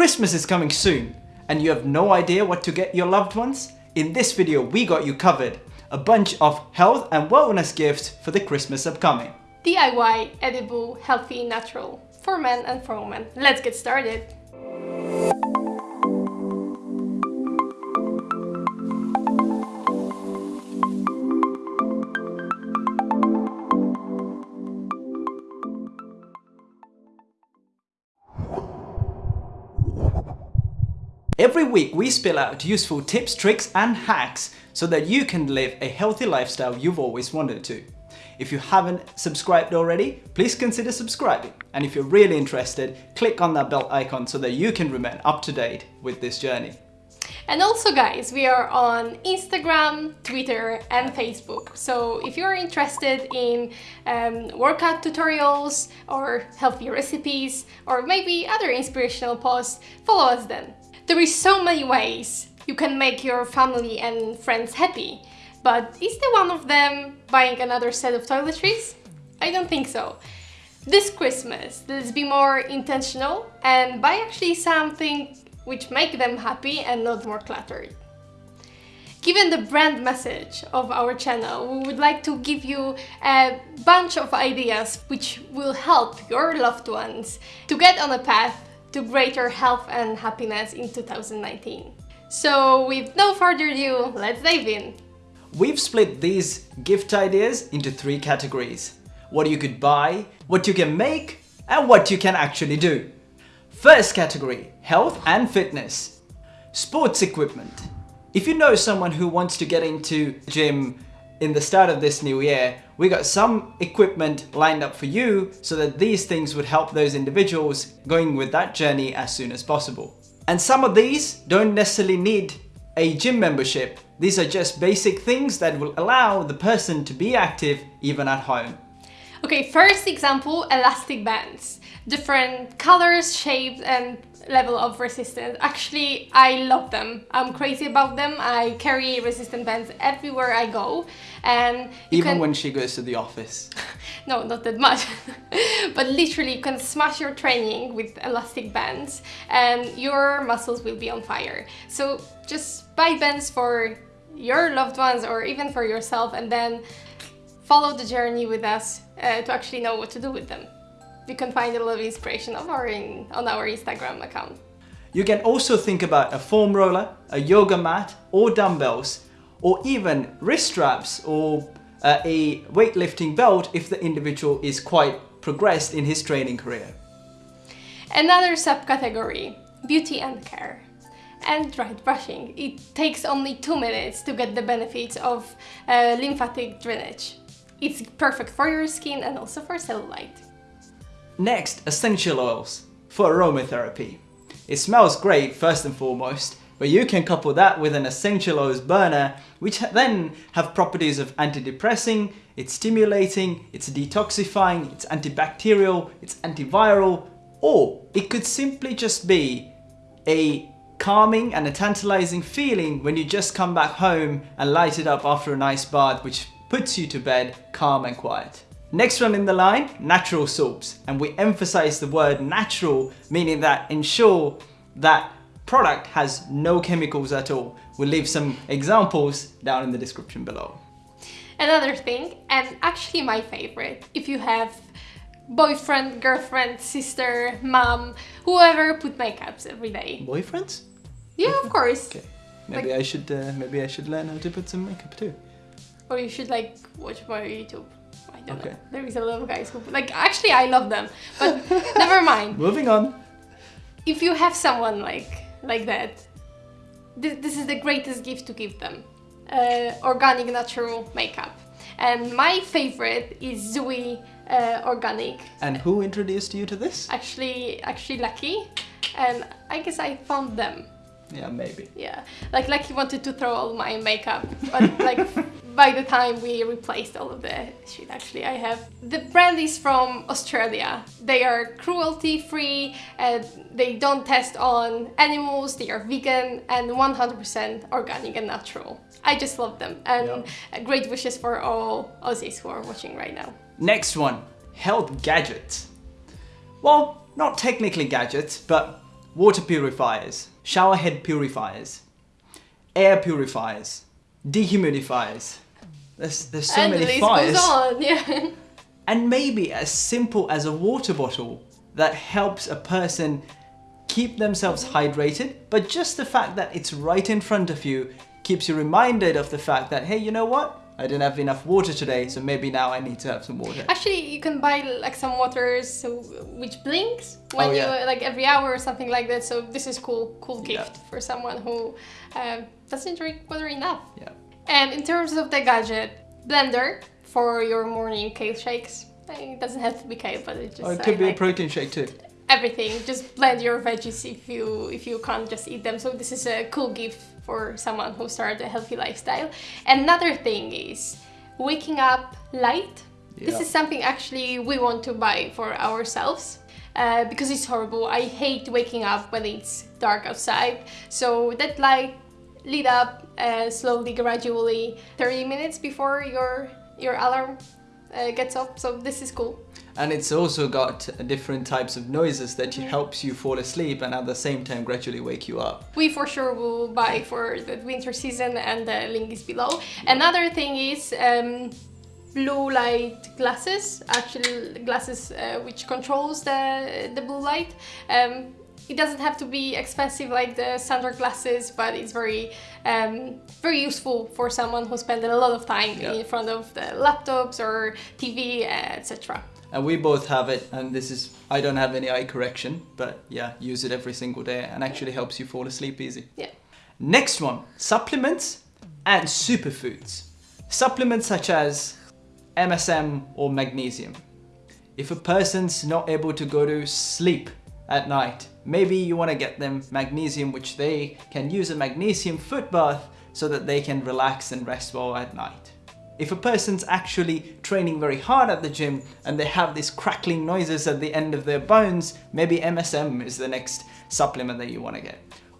Christmas is coming soon and you have no idea what to get your loved ones? In this video, we got you covered. A bunch of health and wellness gifts for the Christmas upcoming. DIY, edible, healthy, natural. For men and for women. Let's get started. Every week we spill out useful tips, tricks and hacks so that you can live a healthy lifestyle you've always wanted to. If you haven't subscribed already, please consider subscribing. And if you're really interested, click on that bell icon so that you can remain up to date with this journey. And also guys, we are on Instagram, Twitter and Facebook. So if you're interested in um, workout tutorials or healthy recipes or maybe other inspirational posts, follow us then. There is so many ways you can make your family and friends happy, but is there one of them buying another set of toiletries? I don't think so. This Christmas, let's be more intentional and buy actually something which make them happy and not more cluttered. Given the brand message of our channel, we would like to give you a bunch of ideas which will help your loved ones to get on a path to greater health and happiness in 2019. So with no further ado, let's dive in. We've split these gift ideas into three categories. What you could buy, what you can make, and what you can actually do. First category, health and fitness. Sports equipment. If you know someone who wants to get into gym in the start of this new year, we got some equipment lined up for you so that these things would help those individuals going with that journey as soon as possible. And some of these don't necessarily need a gym membership. These are just basic things that will allow the person to be active even at home. Okay, first example, elastic bands. Different colors, shapes and level of resistance. Actually, I love them. I'm crazy about them. I carry resistant bands everywhere I go. And Even can... when she goes to the office? no, not that much. but literally, you can smash your training with elastic bands and your muscles will be on fire. So just buy bands for your loved ones or even for yourself and then follow the journey with us uh, to actually know what to do with them. You can find a lot of inspiration our in, on our Instagram account. You can also think about a foam roller, a yoga mat or dumbbells or even wrist straps or uh, a weightlifting belt if the individual is quite progressed in his training career. Another subcategory, beauty and care and dry brushing. It takes only two minutes to get the benefits of uh, lymphatic drainage. It's perfect for your skin and also for cellulite. Next, essential oils for aromatherapy. It smells great first and foremost, but you can couple that with an essential oils burner, which then have properties of antidepressing, it's stimulating, it's detoxifying, it's antibacterial, it's antiviral, or it could simply just be a calming and a tantalizing feeling when you just come back home and light it up after a nice bath, which puts you to bed calm and quiet. Next one in the line, natural soaps. And we emphasize the word natural, meaning that ensure that product has no chemicals at all. We'll leave some examples down in the description below. Another thing, and actually my favorite, if you have boyfriend, girlfriend, sister, mom, whoever put makeups every day. Boyfriends? Yeah, of course. Okay. Maybe like, I should uh, maybe I should learn how to put some makeup too. Or you should like watch more YouTube. I don't okay. know. There is a lot of guys who like actually I love them, but never mind. Moving on. If you have someone like like that, this, this is the greatest gift to give them. Uh, organic natural makeup. And my favorite is Zuii uh, Organic. And who introduced you to this? Actually, actually Lucky. And I guess I found them. Yeah, maybe. Yeah, like Lucky wanted to throw all my makeup, but like by the time we replaced all of the shit actually I have. The brand is from Australia. They are cruelty free, and they don't test on animals, they are vegan and 100% organic and natural. I just love them and great wishes for all Aussies who are watching right now. Next one, health gadgets. Well, not technically gadgets, but water purifiers, shower head purifiers, air purifiers, dehumidifiers. There's, there's so and many the fires. goes on, yeah. And maybe as simple as a water bottle that helps a person keep themselves hydrated, but just the fact that it's right in front of you keeps you reminded of the fact that, hey, you know what? I didn't have enough water today, so maybe now I need to have some water. Actually, you can buy like some waters which blinks when Oh, yeah. you like every hour or something like that. So this is cool, cool Yeah. gift for someone who um, doesn't drink water enough. Yeah. And in terms of the gadget, blender for your morning kale shakes. It doesn't have to be kale, but it just Or it I could be a like protein shake too. everything. Just blend your veggies if you if you can't just eat them. So this is a cool gift for someone who started a healthy lifestyle. Another thing is waking up light. This is something actually we want to buy for ourselves. Uh, because it's horrible. I hate waking up when it's dark outside. So that light lit up uh, slowly, gradually, 30 minutes before your your alarm uh, gets up. So this is cool. And it's also got different types of noises that helps you fall asleep and at the same time gradually wake you up. we for sure will buy for the winter season and the link is below another thing is um, blue light glasses actual glasses uh, which controls the the blue light um, it doesn't have to be expensive like the standard glasses but it's very um, very useful for someone who spends a lot of time Yeah. in front of the laptops or tv etc And we both have it, and this is, I don't have any eye correction, but yeah, use it every single day and actually helps you fall asleep easy. yeah Next one supplements and superfoods. Supplements such as MSM or magnesium. If a person's not able to go to sleep at night, maybe you want to get them magnesium, which they can use a magnesium foot bath so that they can relax and rest well at night. If a person's actually training very hard at the gym and they have these crackling noises at the end of their bones, maybe MSM is the next supplement that you want to get.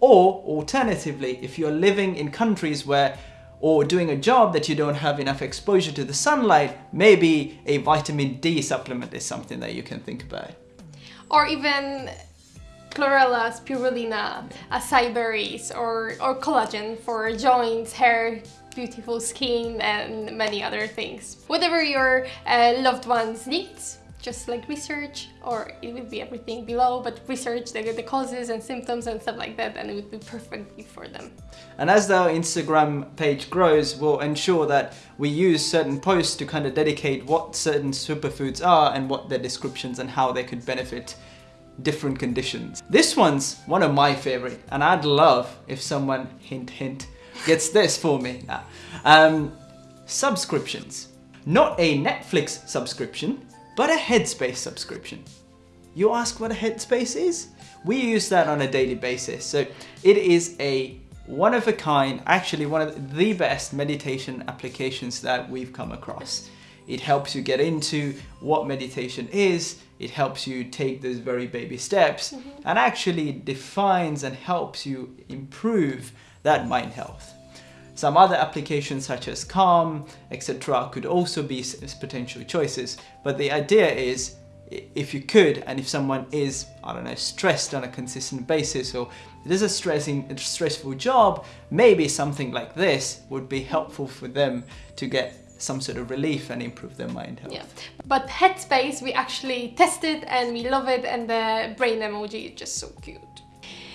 Or alternatively, if you're living in countries where or doing a job that you don't have enough exposure to the sunlight, maybe a vitamin D supplement is something that you can think about. or even chlorella, spirulina, acai berries, or, or collagen for joints, hair, beautiful skin, and many other things. Whatever your uh, loved ones needs, just like research, or it will be everything below, but research the, the causes and symptoms and stuff like that, and it would be perfectly for them. And as our Instagram page grows, we'll ensure that we use certain posts to kind of dedicate what certain superfoods are and what their descriptions and how they could benefit different conditions. This one's one of my favorite, and I'd love if someone, hint hint, gets this for me. Nah. Um, subscriptions. Not a Netflix subscription, but a Headspace subscription. You ask what a headspace is? We use that on a daily basis. So it is a one of a kind, actually one of the best meditation applications that we've come across. It helps you get into what meditation is, it helps you take those very baby steps, and actually defines and helps you improve that mind health. Some other applications such as Calm, etc. could also be potential choices, but the idea is if you could and if someone is, I don't know, stressed on a consistent basis or it is a stressing, stressful job, maybe something like this would be helpful for them to get some sort of relief and improve their mind health. Yeah, but Headspace we actually tested and we love it, and the brain emoji is just so cute.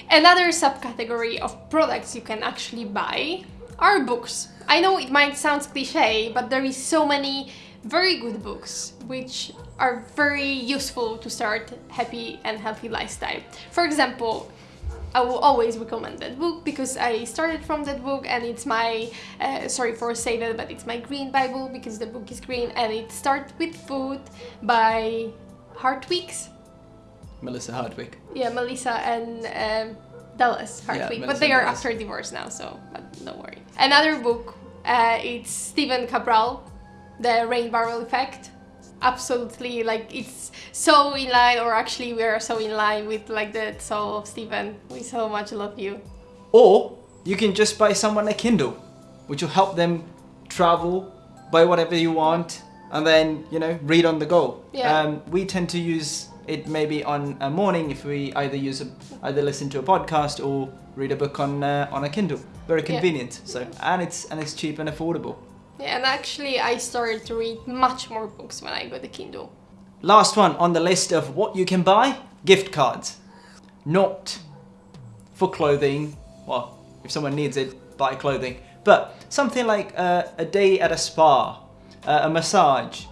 Another subcategory of products you can actually buy are books. I know it might sound cliche, but there is so many very good books which are very useful to start happy and healthy lifestyle. For example, I will always recommend that book because I started from that book and it's my, uh, sorry for saying that, but it's my green Bible because the book is green and it starts with food by Hartwigs. Melissa Hartwig. Yeah, Melissa and um, Dallas Hartwig, but Melissa they are Dallas. after divorce now, so but don't worry. Another book, uh, it's Stephen Cabral, The Rain Barrel Effect. Absolutely, like it's so in line, or actually we are so in line with like the soul of Stephen. We so much love you. Or you can just buy someone a Kindle, which will help them travel, buy whatever you want, and then, you know, read on the go. Yeah. Um, we tend to use it may be on a morning if we either use a, either listen to a podcast or read a book on uh, on a Kindle. Very Yeah. convenient. So and it's and it's cheap and affordable. Yeah, and actually, I started to read much more books when I got the Kindle. Last one on the list of what you can buy: gift cards. Not for clothing. Well, if someone needs it, buy clothing. But something like uh, a day at a spa, uh, a massage,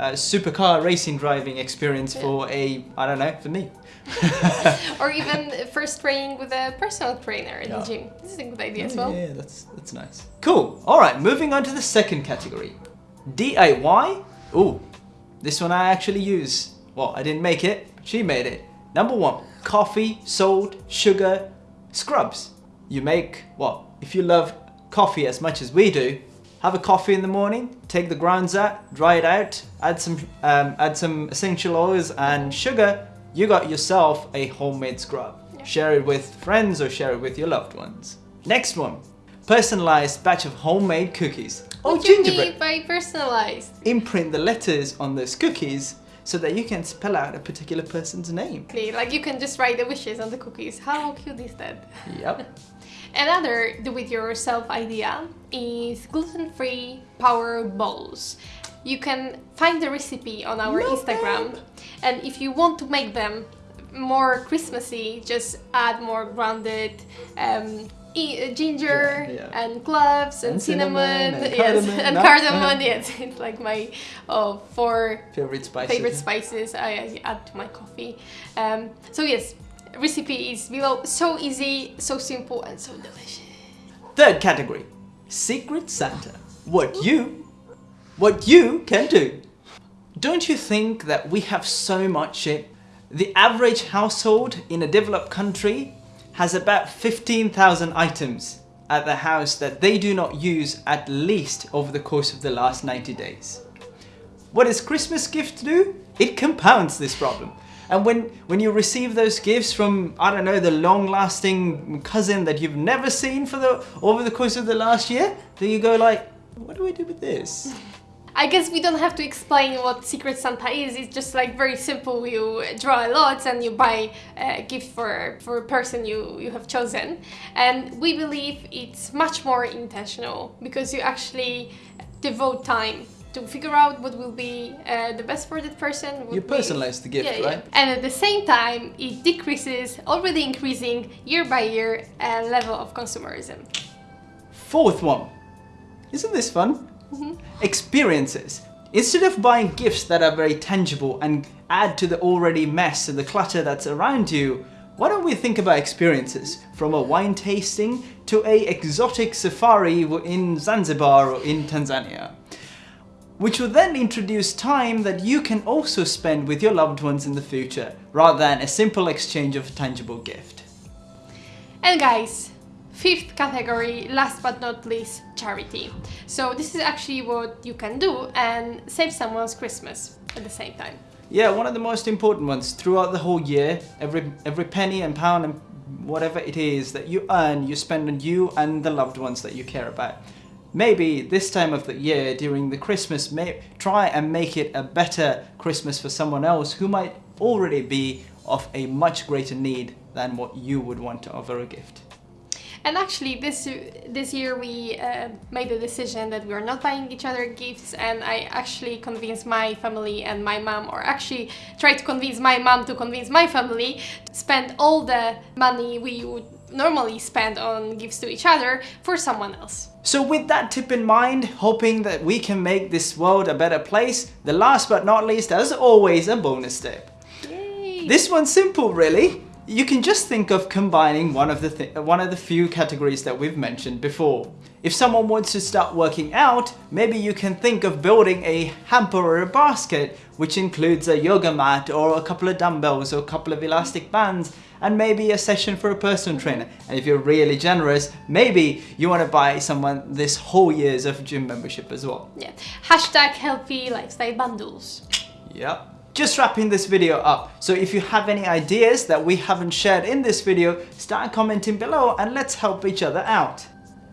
a supercar racing driving experience for a I don't know for me. or even first training with a personal trainer in Yeah. the gym. This is a good idea oh, as Oh, well. Yeah, that's that's nice. Cool. All right, moving on to the second category, DIY. Ooh, this one I actually use. Well, I didn't make it. She made it. Number one: coffee, salt, sugar, scrubs. You make well if you love coffee as much as we do. Have a coffee in the morning. Take the grounds out, dry it out. Add some um, add some essential oils and sugar. You got yourself a homemade scrub. Yeah. Share it with friends or share it with your loved ones. Next one. Personalized batch of homemade cookies. Or What you gingerbread. by personalized? Imprint the letters on those cookies so that you can spell out a particular person's name. Like you can just write the wishes on the cookies. How cute is that? Yep. Another do-it-yourself idea is gluten-free power bowls. You can find the recipe on our Love Instagram, and if you want to make them more Christmassy, just add more grounded um, e- uh, ginger Yeah, yeah. and cloves and, And cinnamon, cinnamon and yes, cardamom, and no? Yes, it's like my oh, four Favorite spices. favorite spices I, I add to my coffee. Um, so yes, recipe is below. So easy, so simple, and so delicious. Third category. Secret Santa. What you what you can do. Don't you think that we have so much shit? The average household in a developed country has about 15,000 items at the house that they do not use at least over the course of the last 90 days. What does Christmas gift do? It compounds this problem. And when, when you receive those gifts from, I don't know, the long-lasting cousin that you've never seen for the over the course of the last year, then you go like, what do I do with this? I guess we don't have to explain what Secret Santa is. It's just like very simple. You draw a lot and you buy a gift for for a person you you have chosen. And we believe it's much more intentional because you actually devote time to figure out what will be uh, the best for that person. You personalize the gift, Yeah, yeah. right? And at the same time, it decreases already increasing year by year uh, level of consumerism. Fourth one. Isn't this fun? Experiences. Instead of buying gifts that are very tangible and add to the already mess and the clutter that's around you, why don't we think about experiences from a wine tasting to a exotic safari in Zanzibar or in Tanzania? Which will then introduce time that you can also spend with your loved ones in the future, rather than a simple exchange of a tangible gift. And guys, fifth category, last but not least, charity. So this is actually what you can do and save someone's Christmas at the same time. Yeah, one of the most important ones throughout the whole year. Every every penny and pound and whatever it is that you earn, you spend on you and the loved ones that you care about. Maybe this time of the year during the Christmas, may, try and make it a better Christmas for someone else who might already be of a much greater need than what you would want to offer a gift. And actually, this this year we uh, made a decision that we are not buying each other gifts, and I actually convinced my family and my mom, or actually tried to convince my mom to convince my family to spend all the money we would normally spend on gifts to each other for someone else. So with that tip in mind, hoping that we can make this world a better place, the last but not least, as always, a bonus tip. Yay! This one's simple, really. You can just think of combining one of the th- one of the few categories that we've mentioned before. If someone wants to start working out, maybe you can think of building a hamper or a basket, which includes a yoga mat or a couple of dumbbells or a couple of elastic bands, and maybe a session for a personal trainer. And if you're really generous, maybe you want to buy someone this whole year's of gym membership as well. Yeah. Hashtag healthy lifestyle bundles. Yep. Just wrapping this video up. So if you have any ideas that we haven't shared in this video, start commenting below and let's help each other out.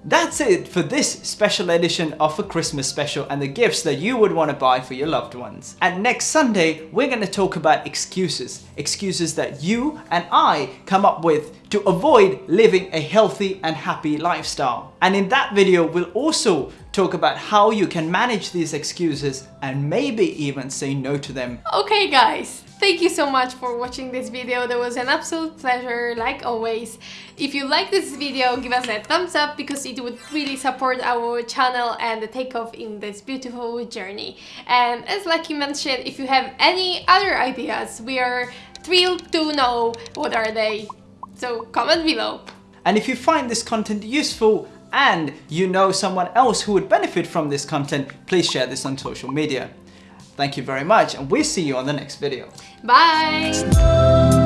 That's it for this special edition of a Christmas special and the gifts that you would want to buy for your loved ones. And next Sunday, we're going to talk about excuses. Excuses that you and I come up with to avoid living a healthy and happy lifestyle. And in that video, we'll also talk about how you can manage these excuses and maybe even say no to them. Okay guys, Thank you so much for watching this video, that was an absolute pleasure like always. If you like this video, give us a thumbs up because it would really support our channel and the takeoff in this beautiful journey. And as Lucky mentioned, if you have any other ideas, we are thrilled to know what are they. So comment below. And if you find this content useful and you know someone else who would benefit from this content, please share this on social media. Thank you very much and we'll see you on the next video. Bye!